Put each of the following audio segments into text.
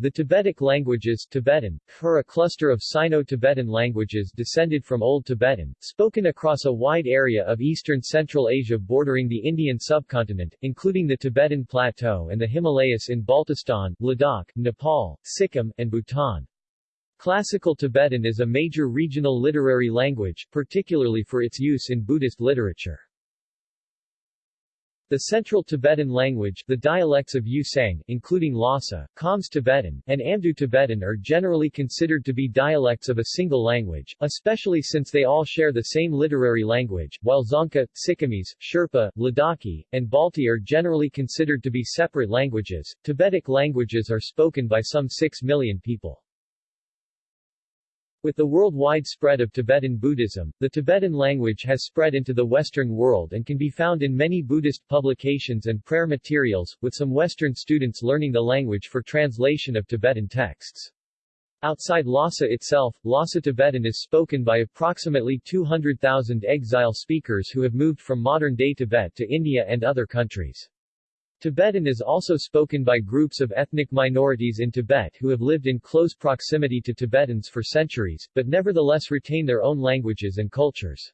The Tibetic languages Tibetan, are a cluster of Sino-Tibetan languages descended from Old Tibetan, spoken across a wide area of eastern Central Asia bordering the Indian subcontinent, including the Tibetan Plateau and the Himalayas in Baltistan, Ladakh, Nepal, Sikkim, and Bhutan. Classical Tibetan is a major regional literary language, particularly for its use in Buddhist literature. The Central Tibetan language, the dialects of Yusang, including Lhasa, Khams Tibetan, and Amdo Tibetan are generally considered to be dialects of a single language, especially since they all share the same literary language, while Dzongkha, Sikkimese, Sherpa, Ladakhi, and Balti are generally considered to be separate languages. Tibetic languages are spoken by some 6 million people. With the worldwide spread of Tibetan Buddhism, the Tibetan language has spread into the Western world and can be found in many Buddhist publications and prayer materials, with some Western students learning the language for translation of Tibetan texts. Outside Lhasa itself, Lhasa Tibetan is spoken by approximately 200,000 exile speakers who have moved from modern-day Tibet to India and other countries. Tibetan is also spoken by groups of ethnic minorities in Tibet who have lived in close proximity to Tibetans for centuries, but nevertheless retain their own languages and cultures.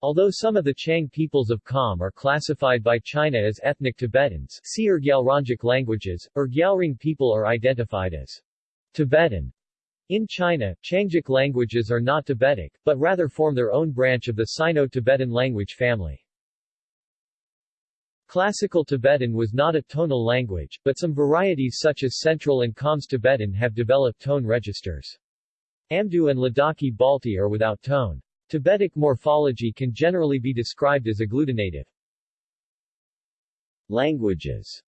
Although some of the Qiang peoples of Kham are classified by China as ethnic Tibetans, see Urgyalrangic languages, Urgyalring people are identified as Tibetan. In China, Qiangic languages are not Tibetic, but rather form their own branch of the Sino-Tibetan language family. Classical Tibetan was not a tonal language, but some varieties such as Central and Khams Tibetan have developed tone registers. Amdo and Ladakhi Balti are without tone. Tibetic morphology can generally be described as agglutinative. Languages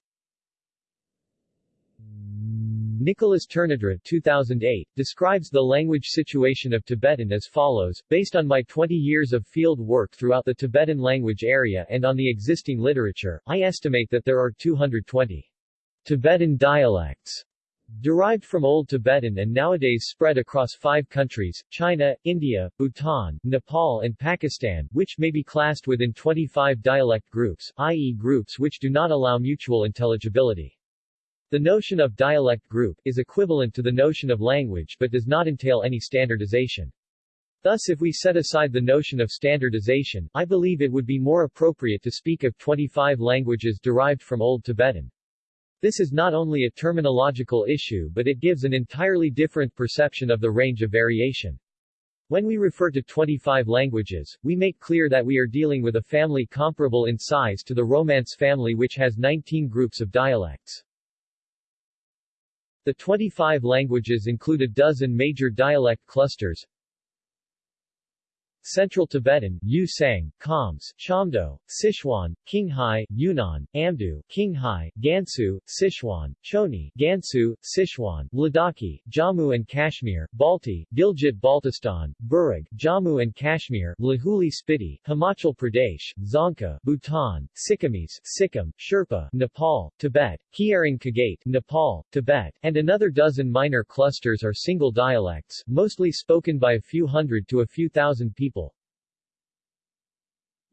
Nicolas Tournadre 2008, describes the language situation of Tibetan as follows, based on my 20 years of field work throughout the Tibetan language area and on the existing literature, I estimate that there are 220 Tibetan dialects derived from Old Tibetan and nowadays spread across five countries, China, India, Bhutan, Nepal and Pakistan, which may be classed within 25 dialect groups, i.e. groups which do not allow mutual intelligibility. The notion of dialect group is equivalent to the notion of language but does not entail any standardization. Thus if we set aside the notion of standardization, I believe it would be more appropriate to speak of 25 languages derived from Old Tibetan. This is not only a terminological issue but it gives an entirely different perception of the range of variation. When we refer to 25 languages, we make clear that we are dealing with a family comparable in size to the Romance family which has 19 groups of dialects. The 25 languages include a dozen major dialect clusters, Central Tibetan, Yu Sang, Khams, Sichuan, Qinghai, Yunnan, Amdo, Qinghai, Gansu, Sichuan, Choni, Gansu, Sichuan, Ladakhi, Jammu and Kashmir, Balti, Gilgit Baltistan, Burag, Jammu and Kashmir, Lahuli Spiti, Himachal Pradesh, Dzongkha, Bhutan, Sikkimese, Sikkim, Sherpa, Nepal, Tibet, Khyering Kagate, Nepal, Tibet, and another dozen minor clusters are single dialects, mostly spoken by a few hundred to a few thousand people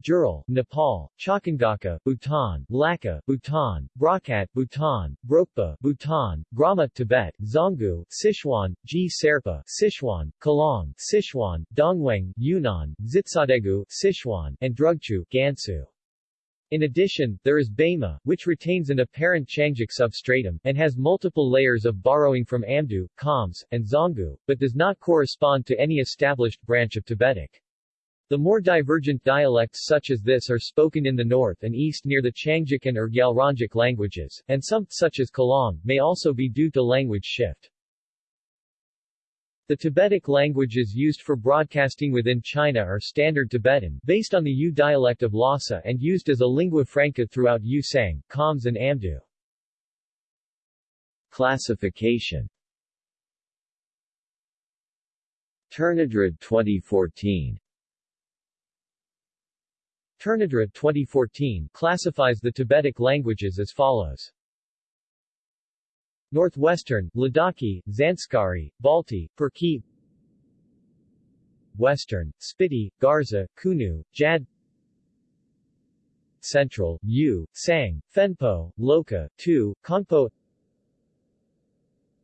Jural, Nepal, Chakangaka, Bhutan, Laka, Bhutan, Brakat, Bhutan, Brokpa, Bhutan, Grama, Tibet, Zonggu, Sichuan, G. Serpa, Sichuan, Kalong, Sichuan, Dongwang, Yunnan, Zitsadegu, Sichuan, and Drugchu, Gansu. In addition, there is Bema, which retains an apparent Qiangic substratum, and has multiple layers of borrowing from Amdo, Khams, and Zonggu, but does not correspond to any established branch of Tibetic. The more divergent dialects such as this are spoken in the north and east near the Qiangic and Urgyalrangic languages, and some, such as Kalong, may also be due to language shift. The Tibetic languages used for broadcasting within China are Standard Tibetan, based on the Yu dialect of Lhasa and used as a lingua franca throughout Yusang, Khams and Amdo. Classification Tournadre 2014 Tournadre 2014 classifies the Tibetic languages as follows. Northwestern, Ladakhi, Zanskari, Balti, Perki. Western, Spiti, Garza, Kunu, Jad. Central, Yu, Sang, Fenpo, Loka, Tu, Kongpo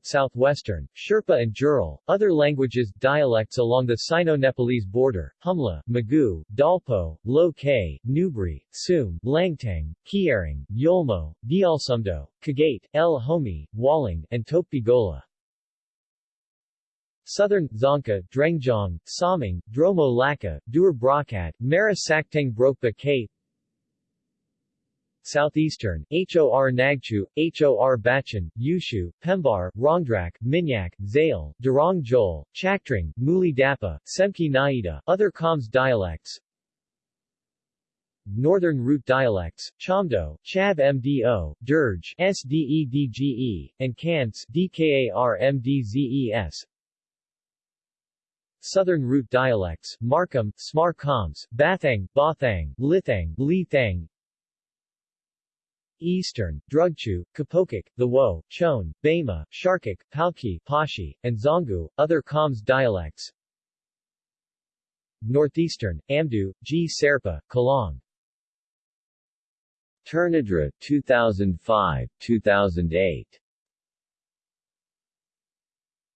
Southwestern, Sherpa and Jural. Other languages, dialects along the Sino-Nepalese border, Humla, Magu, Dalpo, Lo Kay, Nubri, Sum, Langtang, Kiaring, Yolmo, Dialsumdo, Kagate, El Homi, Waling, and Tokpigola. Southern, Dzongkha, Drengjong, Saming, Dromo Laka, Dur Brakat, Mara Brokpa K Southeastern, Hor Nagchu, Hor Bachan, Yushu, Pembar, Rongdrak, Minyak, Zale, Durong Jol, Chaktring, Muli Dapa, Semki Naida, other Khams dialects, Northern Root dialects, Chamdo, Chab Mdo, Dirge, Sdedge, and Kants, Dkarmdzes. Southern Root dialects, Markham, Smar Khams, Bathang, Bathang, Lithang, Lithang, Eastern, Drugchu, Kapokik, The Wo, Chon, Bama, Sharkik, Palki, Pashi, and Zongu, other Khams dialects. Northeastern, Amdo, G. Serpa, Kalong. Tournadre 2005, 2008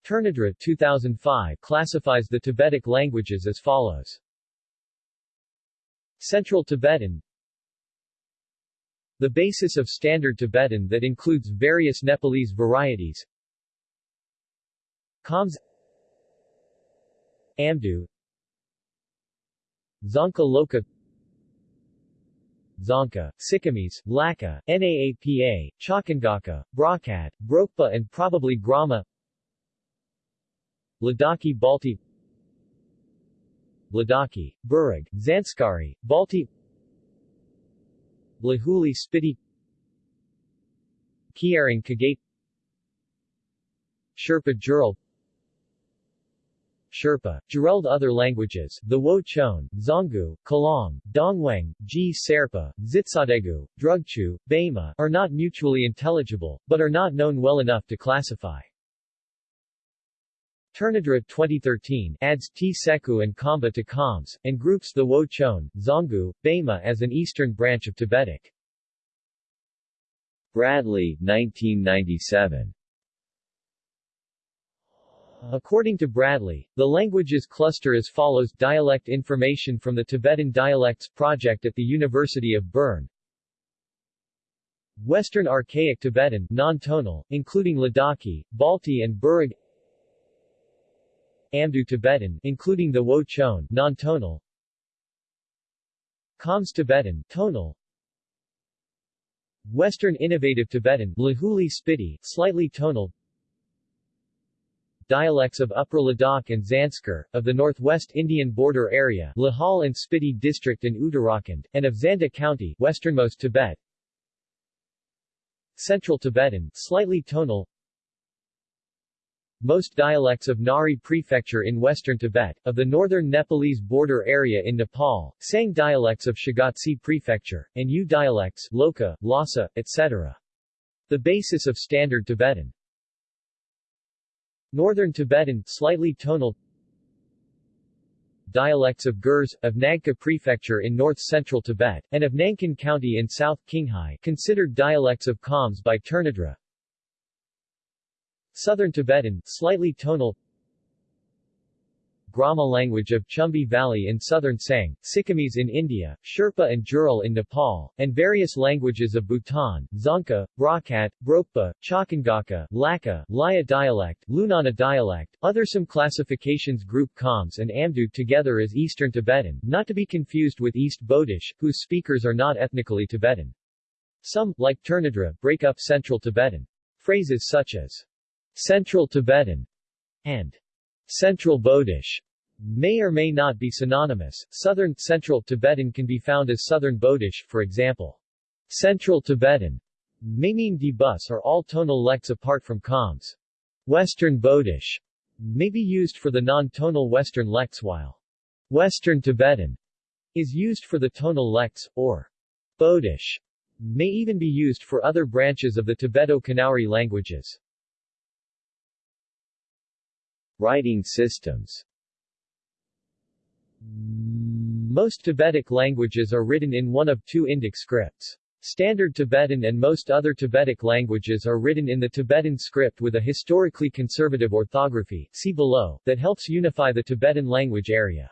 Tournadre 2005 classifies the Tibetic languages as follows. Central Tibetan the basis of Standard Tibetan that includes various Nepalese varieties. Khams Amdu Dzongkha Loka Dzongkha, Sikkimese, Laka, Naapa, Chakangaka, Brakat, Brokpa and probably Grama Ladakhi Balti Ladakhi, Burag, Zanskari, Balti Lahuli Spiti Kiaring Kagate Sherpa Jural Sherpa, Jureld Other languages, the Wo-Chon, Zongu, Kalong, Dongwang, G. Serpa, Zitsadegu, Drugchu, Bama, are not mutually intelligible, but are not known well enough to classify. Tournadre 2013 adds T-Seku and Kamba to Khams, and groups the Wo-Chon, Zongu, Bama as an eastern branch of Tibetic. Bradley, 1997 According to Bradley, the languages cluster as follows Dialect information from the Tibetan Dialects Project at the University of Bern Western Archaic Tibetan non-tonal, including Ladakhi, Balti and Burag Amdo Tibetan, including the Wo-Chon, non-tonal. Khams Tibetan, tonal. Western Innovative Tibetan, Lahuli Spiti, slightly tonal. Dialects of Upper Ladakh and Zanskar, of the northwest Indian border area, Lahal and Spiti district in Uttarakhand, and of Zanda County, westernmost Tibet. Central Tibetan, slightly tonal. Most dialects of Ngari Prefecture in western Tibet, of the northern Nepalese border area in Nepal, Sang dialects of Shigatse Prefecture, and Yu dialects Loka, Lhasa, etc. The basis of Standard Tibetan. Northern Tibetan, slightly tonal. Dialects of Gurs, of Nagka Prefecture in north-central Tibet, and of Nankin County in South Qinghai considered dialects of Khams by Tournadre, Southern Tibetan, slightly tonal Grama language of Chumbi Valley in southern Sang, Sikkimese in India, Sherpa and Jural in Nepal, and various languages of Bhutan, Dzongkha, Brakat, Brokpa, Chakangaka, Laka, Laya dialect, Lunana dialect. Other some classifications group Khams and Amdo together as Eastern Tibetan, not to be confused with East Bodish, whose speakers are not ethnically Tibetan. Some, like Tournadre, break up Central Tibetan. Phrases such as Central Tibetan and Central Bodish may or may not be synonymous. Southern Central Tibetan can be found as Southern Bodish, for example. Central Tibetan may mean D-bus or all tonal lects apart from Khams. Western Bodish may be used for the non-tonal Western lects while Western Tibetan is used for the tonal lects, or Bodish may even be used for other branches of the Tibeto-Kanauri languages. Writing systems Most Tibetic languages are written in one of two Indic scripts. Standard Tibetan and most other Tibetic languages are written in the Tibetan script with a historically conservative orthography see below, that helps unify the Tibetan language area.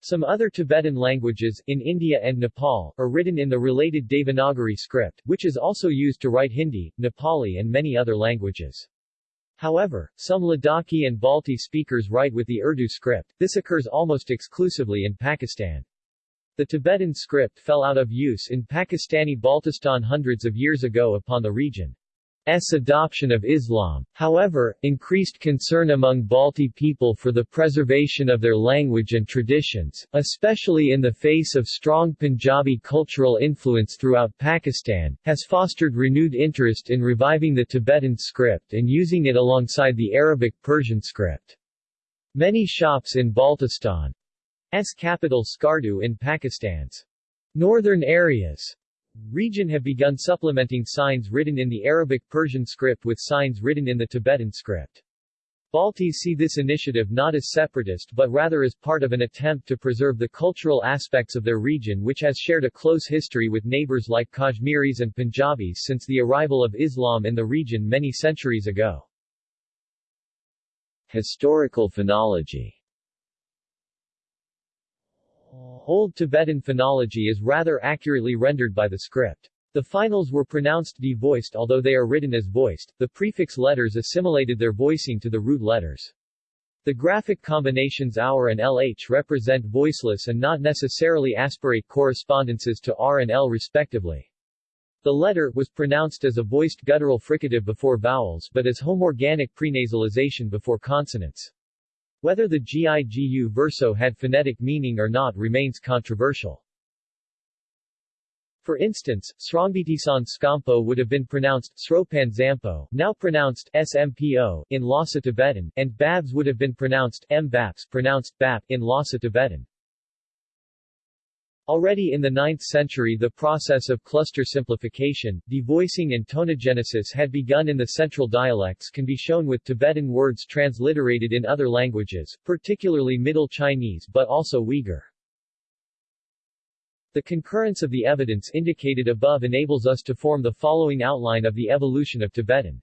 Some other Tibetan languages, in India and Nepal, are written in the related Devanagari script, which is also used to write Hindi, Nepali and many other languages. However, some Ladakhi and Balti speakers write with the Urdu script, this occurs almost exclusively in Pakistan. The Tibetan script fell out of use in Pakistani Baltistan hundreds of years ago upon the region. S adoption of Islam. However, increased concern among Balti people for the preservation of their language and traditions, especially in the face of strong Punjabi cultural influence throughout Pakistan, has fostered renewed interest in reviving the Tibetan script and using it alongside the Arabic Persian script. Many shops in Baltistan's capital Skardu in Pakistan's northern areas region have begun supplementing signs written in the Arabic Persian script with signs written in the Tibetan script. Baltis see this initiative not as separatist but rather as part of an attempt to preserve the cultural aspects of their region which has shared a close history with neighbors like Kashmiris and Punjabis since the arrival of Islam in the region many centuries ago. Historical phonology Old Tibetan phonology is rather accurately rendered by the script. The finals were pronounced D-voiced although they are written as voiced, the prefix letters assimilated their voicing to the root letters. The graphic combinations OUR and LH represent voiceless and not necessarily aspirate correspondences to R and L respectively. The letter was pronounced as a voiced guttural fricative before vowels but as homorganic prenasalization before consonants. Whether the Gigu verso had phonetic meaning or not remains controversial. For instance, Srongbitisan Skampo would have been pronounced Sropan Zampo, now pronounced Smpo, in Lhasa Tibetan, and Babs would have been pronounced Mbaps, pronounced Bap, in Lhasa Tibetan. Already in the 9th century the process of cluster simplification, devoicing and tonogenesis had begun in the central dialects can be shown with Tibetan words transliterated in other languages, particularly Middle Chinese but also Uyghur. The concurrence of the evidence indicated above enables us to form the following outline of the evolution of Tibetan.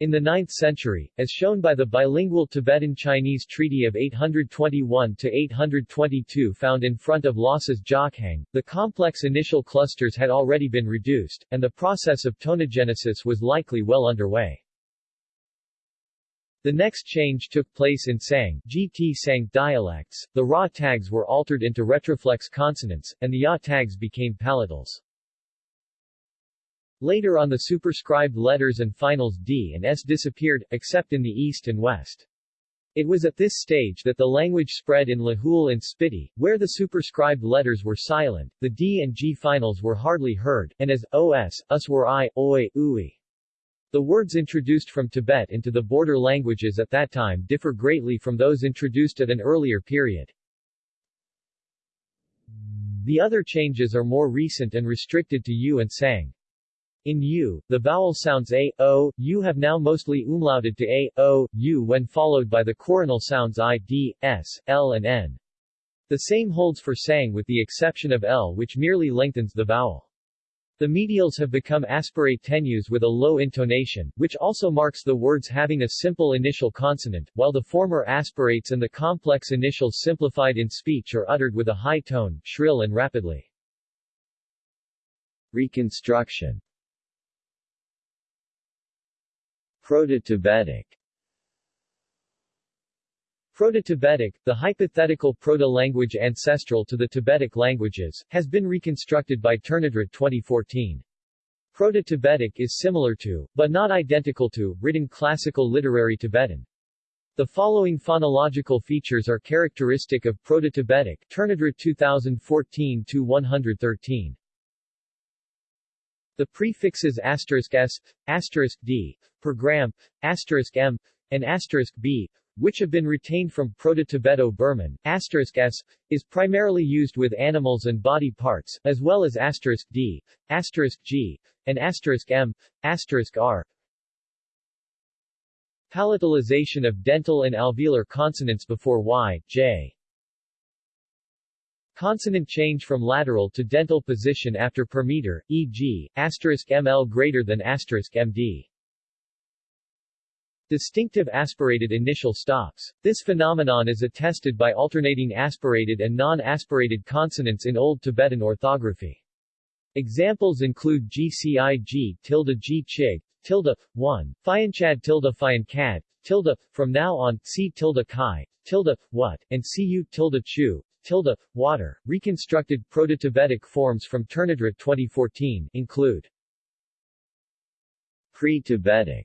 In the 9th century, as shown by the bilingual Tibetan-Chinese Treaty of 821-822 found in front of Lhasa's Jokhang, the complex initial clusters had already been reduced, and the process of tonogenesis was likely well underway. The next change took place in Sang, GT Sang dialects, the Ra tags were altered into retroflex consonants, and the Ya tags became palatals. Later on the superscribed letters and finals D and S disappeared, except in the east and west. It was at this stage that the language spread in Lahul and Spiti, where the superscribed letters were silent, the D and G finals were hardly heard, and as os, us were I, oi, ui. The words introduced from Tibet into the border languages at that time differ greatly from those introduced at an earlier period. The other changes are more recent and restricted to U and Sang. In U, the vowel sounds a, o, u have now mostly umlauted to a, o, u when followed by the coronal sounds i, d, s, l and n. The same holds for sang with the exception of l which merely lengthens the vowel. The medials have become aspirate tenues with a low intonation, which also marks the words having a simple initial consonant, while the former aspirates and the complex initials simplified in speech are uttered with a high tone, shrill and rapidly. Reconstruction Proto-Tibetic Proto-Tibetic, the hypothetical proto-language ancestral to the Tibetic languages, has been reconstructed by Turnedrat 2014. Proto-Tibetic is similar to, but not identical to, written classical literary Tibetan. The following phonological features are characteristic of Proto-Tibetic Turnedrat 2014-113. The prefixes asterisk s, asterisk d, per gram, asterisk m, and asterisk b, which have been retained from Proto-Tibeto-Burman, asterisk s, is primarily used with animals and body parts, as well as asterisk d, asterisk g, and asterisk m, asterisk r. Palatalization of dental and alveolar consonants before y, j. Consonant change from lateral to dental position after per meter, e.g., asterisk ml greater than asterisk md. Distinctive aspirated initial stops. This phenomenon is attested by alternating aspirated and non-aspirated consonants in Old Tibetan orthography. Examples include GCIG tilde G chig, tilde, 1, Fianchad tilde Fiancad, tilde, from now on, see tilde Kai, tilde, what, and Cu tilde Chu, tilde, water. Reconstructed Proto-Tibetic forms from Tournadre 2014 include Pre-Tibetic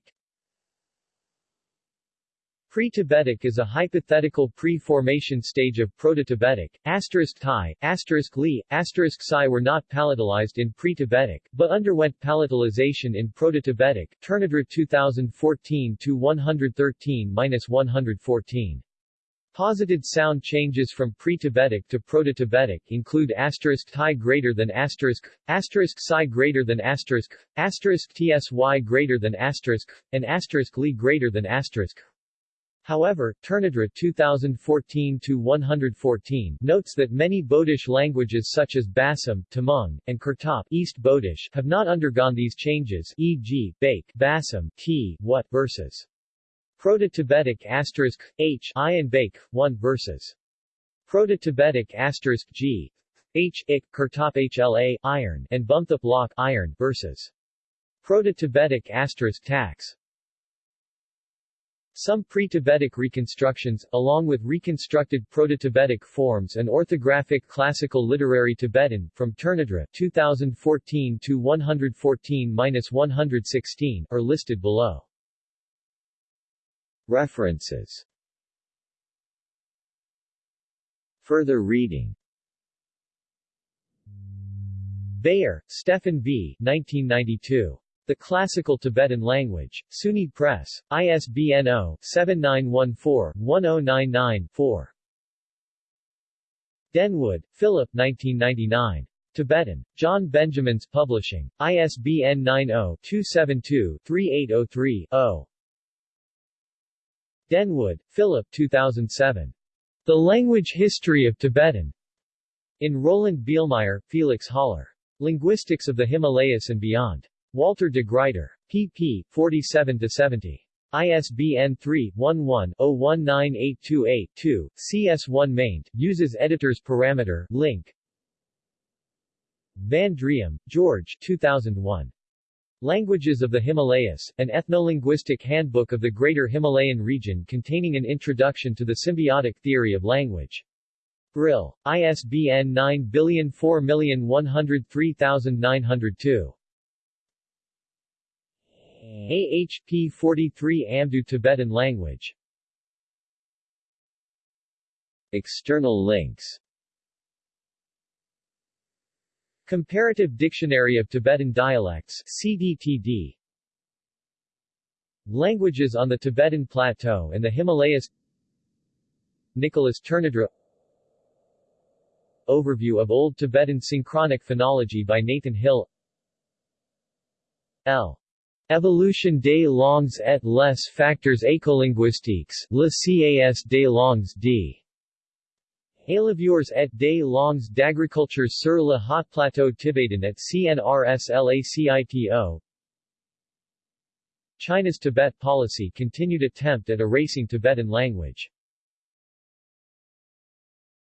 Pre-Tibetic is a hypothetical pre-formation stage of Proto-Tibetic. Asterisk Thai, asterisk Li, asterisk Psi were not palatalized in Pre-Tibetic, but underwent palatalization in Proto-Tibetic. Tournadre 2014 to 113-114. Posited sound changes from pre-Tibetic to Proto-Tibetic include asterisk Thai greater than asterisk, asterisk Psi greater than asterisk, asterisk Tsy greater than asterisk, and asterisk Li greater than asterisk. However, Tournadre 2014-114 notes that many Bodish languages such as Basam, Tamang, and Kurtop East Bodish have not undergone these changes e.g., Bake, Basam, T, What versus Proto-Tibetic asterisk, H, I and Bake, 1 versus Proto-Tibetic asterisk G, H, Ik, Kurtop HLA, iron, and Bumthup Lock, iron, versus Proto-Tibetic asterisk tax. Some pre-Tibetic reconstructions, along with reconstructed Proto-Tibetic forms and orthographic classical literary Tibetan, from Tournadre 2014 to 114-116, are listed below. References Further reading Beyer, Stefan B. 1992. The Classical Tibetan Language. SUNY Press. ISBN 0-7914-1099-4. Denwood, Philip 1999. Tibetan. John Benjamins Publishing. ISBN 90-272-3803-0. Denwood, Philip 2007. The Language History of Tibetan. In Roland Bielmeier, Felix Haller. Linguistics of the Himalayas and Beyond. Walter de Gruyter. pp. 47-70. ISBN 3-11-019828-2, CS1 maint, uses editor's parameter, link. Van Driem, George 2001. Languages of the Himalayas, an ethnolinguistic handbook of the Greater Himalayan region containing an introduction to the symbiotic theory of language. Brill. ISBN 9004103902. AHP 43 Amdo Tibetan language. External links. Comparative Dictionary of Tibetan Dialects CDTD Languages on the Tibetan Plateau and the Himalayas. Nicolas Tournadre Overview of Old Tibetan Synchronic Phonology by Nathan Hill. L. Evolution des langues et les facteurs écolinguistiques, le CAS des langues d. Éleveurs et des langues d'agriculture sur le haut plateau tibetain at CNRSLACITO China's Tibet policy continued attempt at erasing Tibetan language